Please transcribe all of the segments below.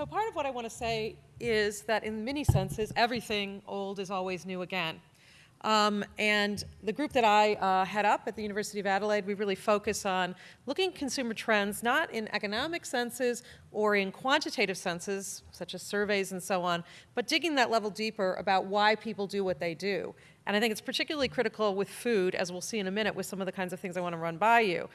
So part of what I want to say is that in many senses, everything old is always new again. Um, and the group that I uh, head up at the University of Adelaide, we really focus on looking at consumer trends, not in economic senses or in quantitative senses, such as surveys and so on, but digging that level deeper about why people do what they do. And I think it's particularly critical with food, as we'll see in a minute with some of the kinds of things I want to run by you.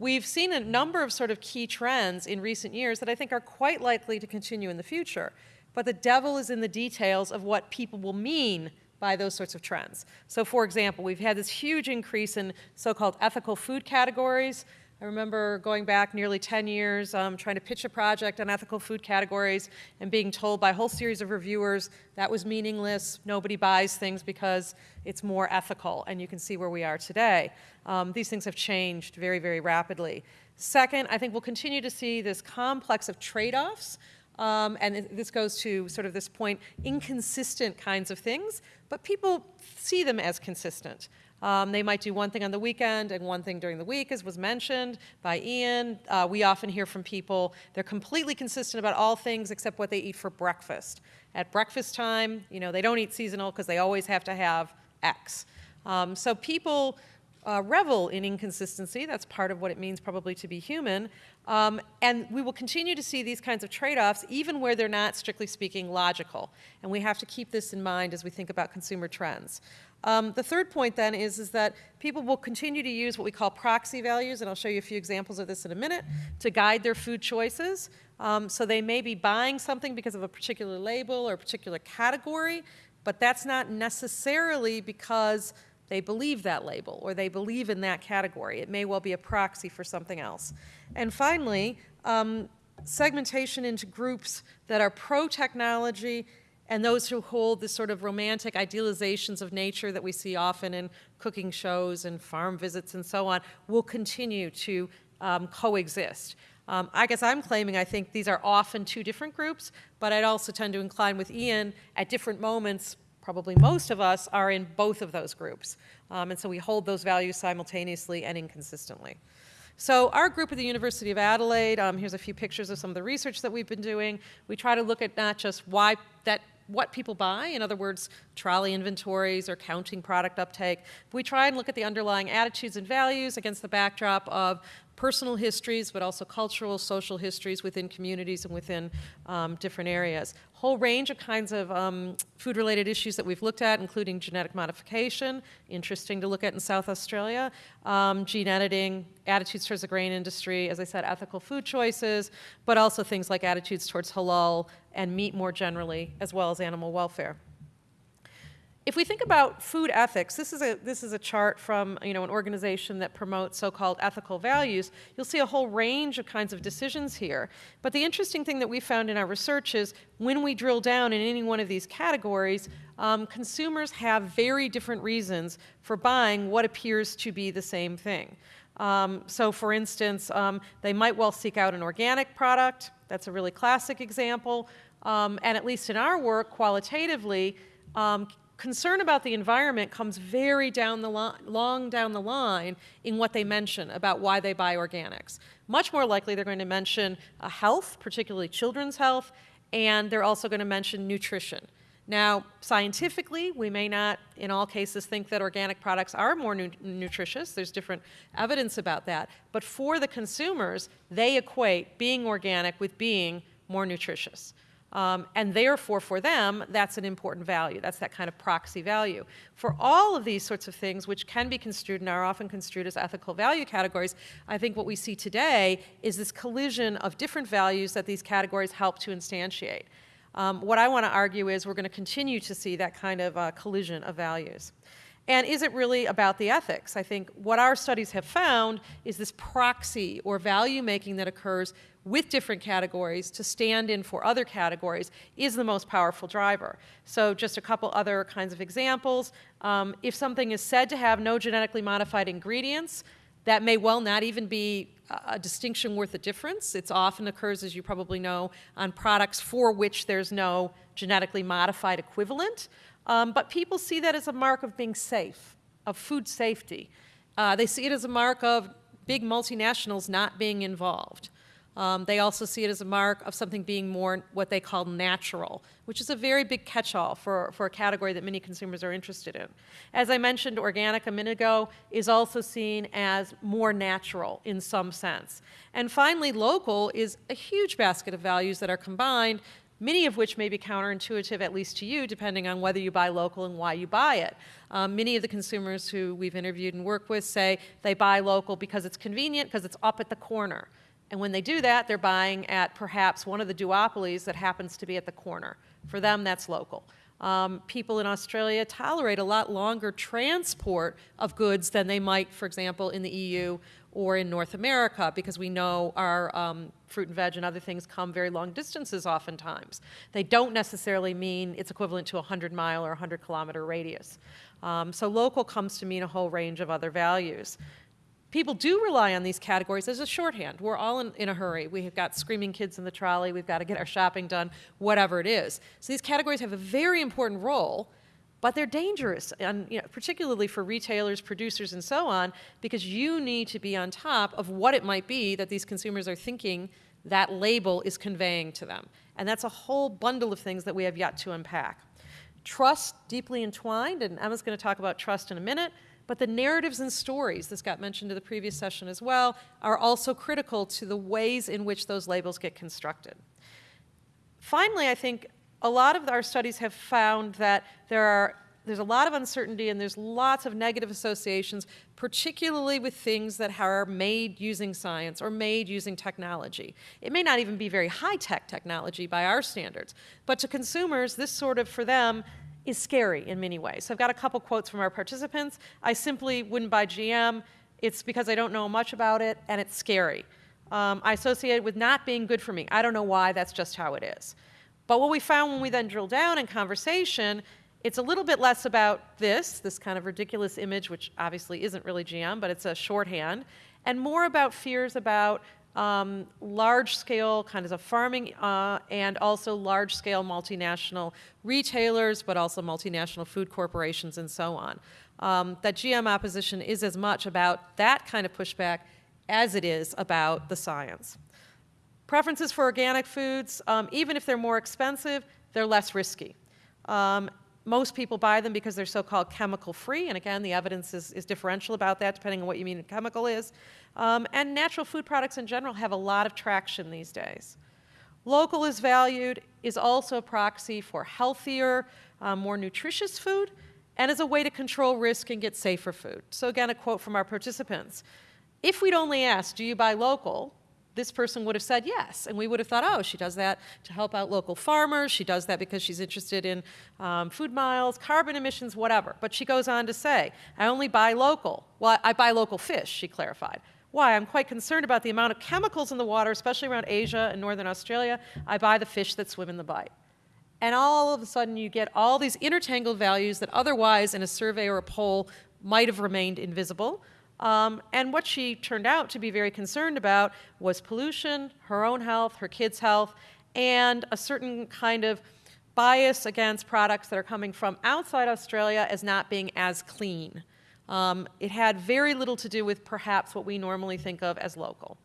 We've seen a number of sort of key trends in recent years that I think are quite likely to continue in the future. But the devil is in the details of what people will mean by those sorts of trends. So for example, we've had this huge increase in so-called ethical food categories. I remember going back nearly 10 years um, trying to pitch a project on ethical food categories and being told by a whole series of reviewers that was meaningless, nobody buys things because it's more ethical, and you can see where we are today. Um, these things have changed very, very rapidly. Second, I think we'll continue to see this complex of trade-offs um, and this goes to sort of this point, inconsistent kinds of things, but people see them as consistent. Um, they might do one thing on the weekend and one thing during the week, as was mentioned by Ian. Uh, we often hear from people, they're completely consistent about all things except what they eat for breakfast. At breakfast time, you know, they don't eat seasonal because they always have to have X. Um, so people uh, revel in inconsistency. That's part of what it means probably to be human. Um, and we will continue to see these kinds of trade-offs even where they're not, strictly speaking, logical. And we have to keep this in mind as we think about consumer trends. Um, the third point then is, is that people will continue to use what we call proxy values, and I'll show you a few examples of this in a minute, to guide their food choices. Um, so they may be buying something because of a particular label or a particular category, but that's not necessarily because they believe that label or they believe in that category. It may well be a proxy for something else. And finally, um, segmentation into groups that are pro-technology and those who hold the sort of romantic idealizations of nature that we see often in cooking shows and farm visits and so on will continue to um, coexist. Um, I guess I'm claiming I think these are often two different groups, but I'd also tend to incline with Ian at different moments probably most of us are in both of those groups. Um, and so we hold those values simultaneously and inconsistently. So our group at the University of Adelaide, um, here's a few pictures of some of the research that we've been doing. We try to look at not just why that what people buy, in other words, trolley inventories or counting product uptake. We try and look at the underlying attitudes and values against the backdrop of personal histories, but also cultural, social histories within communities and within um, different areas. Whole range of kinds of um, food-related issues that we've looked at, including genetic modification, interesting to look at in South Australia, um, gene editing, attitudes towards the grain industry, as I said, ethical food choices, but also things like attitudes towards halal and meat more generally, as well as animal welfare. If we think about food ethics, this is a, this is a chart from you know, an organization that promotes so-called ethical values. You'll see a whole range of kinds of decisions here. But the interesting thing that we found in our research is when we drill down in any one of these categories, um, consumers have very different reasons for buying what appears to be the same thing. Um, so for instance, um, they might well seek out an organic product. That's a really classic example. Um, and at least in our work, qualitatively, um, concern about the environment comes very down the long down the line in what they mention about why they buy organics. Much more likely they're going to mention uh, health, particularly children's health, and they're also going to mention nutrition. Now, scientifically, we may not, in all cases, think that organic products are more nu nutritious. There's different evidence about that. But for the consumers, they equate being organic with being more nutritious. Um, and therefore, for them, that's an important value. That's that kind of proxy value. For all of these sorts of things, which can be construed and are often construed as ethical value categories, I think what we see today is this collision of different values that these categories help to instantiate. Um, what I want to argue is we're going to continue to see that kind of uh, collision of values. And is it really about the ethics? I think what our studies have found is this proxy or value making that occurs with different categories to stand in for other categories is the most powerful driver. So just a couple other kinds of examples. Um, if something is said to have no genetically modified ingredients, that may well not even be a distinction worth a difference. It often occurs, as you probably know, on products for which there's no genetically modified equivalent. Um, but people see that as a mark of being safe, of food safety. Uh, they see it as a mark of big multinationals not being involved. Um, they also see it as a mark of something being more what they call natural, which is a very big catch-all for, for a category that many consumers are interested in. As I mentioned, organic a minute ago is also seen as more natural in some sense. And finally, local is a huge basket of values that are combined many of which may be counterintuitive, at least to you, depending on whether you buy local and why you buy it. Um, many of the consumers who we've interviewed and worked with say they buy local because it's convenient, because it's up at the corner. And when they do that, they're buying at perhaps one of the duopolies that happens to be at the corner. For them, that's local. Um, people in Australia tolerate a lot longer transport of goods than they might, for example, in the EU or in North America because we know our um, fruit and veg and other things come very long distances oftentimes. They don't necessarily mean it's equivalent to a 100 mile or 100 kilometer radius. Um, so local comes to mean a whole range of other values. People do rely on these categories as a shorthand. We're all in, in a hurry. We have got screaming kids in the trolley. We've got to get our shopping done, whatever it is. So these categories have a very important role but they're dangerous, and you know, particularly for retailers, producers, and so on, because you need to be on top of what it might be that these consumers are thinking that label is conveying to them. And that's a whole bundle of things that we have yet to unpack. Trust, deeply entwined, and Emma's going to talk about trust in a minute, but the narratives and stories, this got mentioned in the previous session as well, are also critical to the ways in which those labels get constructed. Finally, I think a lot of our studies have found that there are there's a lot of uncertainty and there's lots of negative associations, particularly with things that are made using science or made using technology. It may not even be very high-tech technology by our standards, but to consumers, this sort of, for them, is scary in many ways. So I've got a couple quotes from our participants. I simply wouldn't buy GM. It's because I don't know much about it, and it's scary. Um, I associate it with not being good for me. I don't know why, that's just how it is. But what we found when we then drill down in conversation, it's a little bit less about this, this kind of ridiculous image, which obviously isn't really GM, but it's a shorthand, and more about fears about um, large-scale kind of farming uh, and also large-scale multinational retailers, but also multinational food corporations and so on. Um, that GM opposition is as much about that kind of pushback as it is about the science. Preferences for organic foods, um, even if they're more expensive, they're less risky. Um, most people buy them because they're so-called chemical-free, and again, the evidence is, is, differential about that depending on what you mean chemical is. Um, and natural food products in general have a lot of traction these days. Local is valued, is also a proxy for healthier, uh, more nutritious food, and as a way to control risk and get safer food. So again, a quote from our participants. If we'd only asked, do you buy local, this person would have said yes. And we would have thought, oh, she does that to help out local farmers. She does that because she's interested in um, food miles, carbon emissions, whatever. But she goes on to say, I only buy local. Well, I buy local fish, she clarified. Why? I'm quite concerned about the amount of chemicals in the water, especially around Asia and northern Australia. I buy the fish that swim in the bight. And all of a sudden you get all these intertangled values that otherwise in a survey or a poll might have remained invisible. Um, and what she turned out to be very concerned about was pollution, her own health, her kids' health, and a certain kind of bias against products that are coming from outside Australia as not being as clean. Um, it had very little to do with perhaps what we normally think of as local.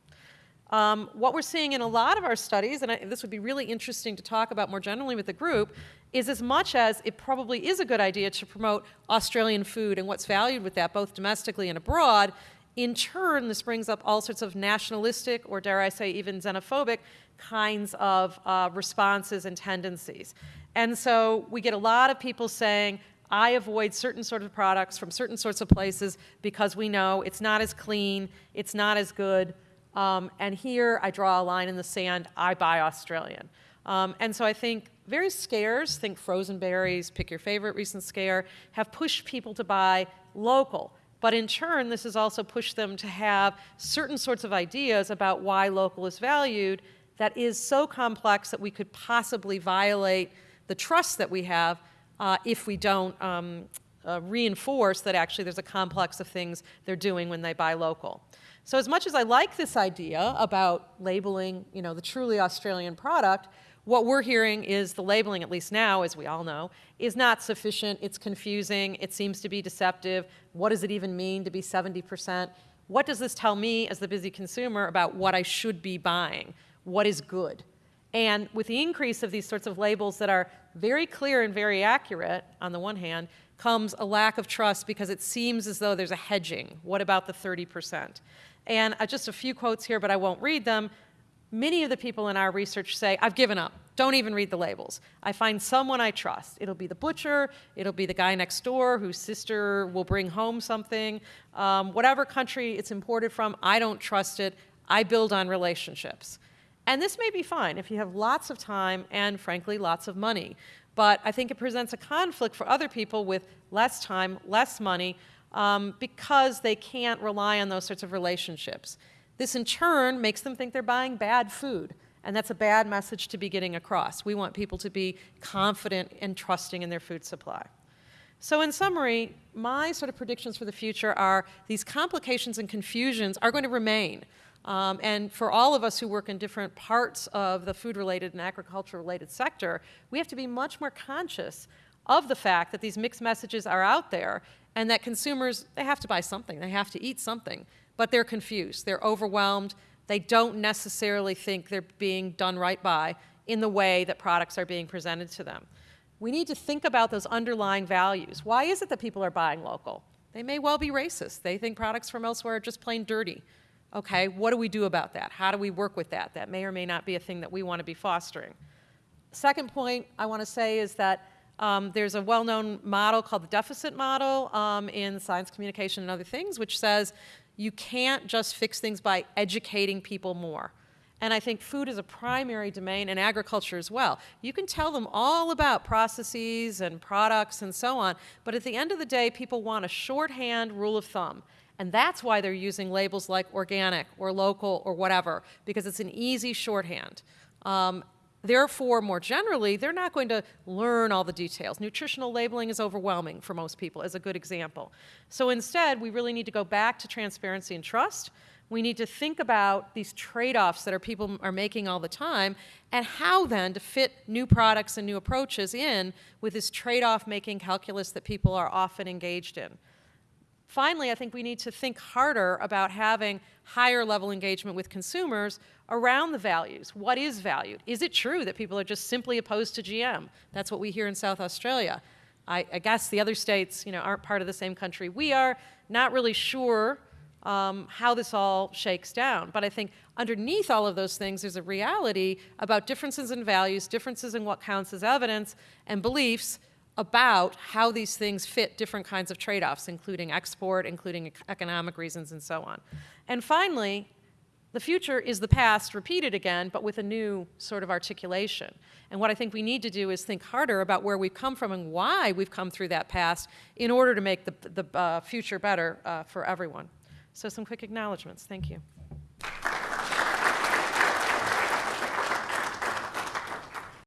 Um, what we're seeing in a lot of our studies, and I, this would be really interesting to talk about more generally with the group, is as much as it probably is a good idea to promote Australian food and what's valued with that, both domestically and abroad, in turn, this brings up all sorts of nationalistic, or dare I say even xenophobic, kinds of uh, responses and tendencies. And so we get a lot of people saying, I avoid certain sort of products from certain sorts of places because we know it's not as clean, it's not as good, um, and here I draw a line in the sand, I buy Australian. Um, and so I think various scares, think frozen berries, pick your favorite recent scare, have pushed people to buy local. But in turn, this has also pushed them to have certain sorts of ideas about why local is valued that is so complex that we could possibly violate the trust that we have uh, if we don't um, uh, reinforce that actually there's a complex of things they're doing when they buy local. So as much as I like this idea about labeling, you know, the truly Australian product, what we're hearing is the labeling, at least now, as we all know, is not sufficient. It's confusing. It seems to be deceptive. What does it even mean to be 70%? what does this tell me as the busy consumer about what I should be buying? What is good? And with the increase of these sorts of labels that are very clear and very accurate, on the one hand, comes a lack of trust because it seems as though there's a hedging. What about the 30%? And uh, just a few quotes here, but I won't read them. Many of the people in our research say, I've given up. Don't even read the labels. I find someone I trust. It'll be the butcher, it'll be the guy next door whose sister will bring home something. Um, whatever country it's imported from, I don't trust it. I build on relationships. And this may be fine if you have lots of time and, frankly, lots of money. But I think it presents a conflict for other people with less time, less money, um, because they can't rely on those sorts of relationships. This, in turn, makes them think they're buying bad food. And that's a bad message to be getting across. We want people to be confident and trusting in their food supply. So in summary, my sort of predictions for the future are these complications and confusions are going to remain. Um, and for all of us who work in different parts of the food-related and agriculture-related sector, we have to be much more conscious of the fact that these mixed messages are out there and that consumers, they have to buy something, they have to eat something, but they're confused, they're overwhelmed, they don't necessarily think they're being done right by in the way that products are being presented to them. We need to think about those underlying values. Why is it that people are buying local? They may well be racist. They think products from elsewhere are just plain dirty. Okay, what do we do about that? How do we work with that? That may or may not be a thing that we want to be fostering. Second point I want to say is that um, there's a well-known model called the deficit model um, in science communication and other things, which says you can't just fix things by educating people more. And I think food is a primary domain and agriculture as well. You can tell them all about processes and products and so on, but at the end of the day, people want a shorthand rule of thumb. And that's why they're using labels like organic or local or whatever, because it's an easy shorthand. Um, therefore, more generally, they're not going to learn all the details. Nutritional labeling is overwhelming for most people, as a good example. So instead, we really need to go back to transparency and trust. We need to think about these trade-offs that our people are making all the time and how then to fit new products and new approaches in with this trade-off making calculus that people are often engaged in. Finally, I think we need to think harder about having higher level engagement with consumers around the values. What is valued? Is it true that people are just simply opposed to GM? That's what we hear in South Australia. I, I guess the other states you know, aren't part of the same country we are. Not really sure um, how this all shakes down. But I think underneath all of those things, there's a reality about differences in values, differences in what counts as evidence, and beliefs about how these things fit different kinds of trade-offs, including export, including economic reasons, and so on. And finally, the future is the past repeated again, but with a new sort of articulation. And what I think we need to do is think harder about where we've come from and why we've come through that past in order to make the, the uh, future better uh, for everyone. So some quick acknowledgments. Thank you.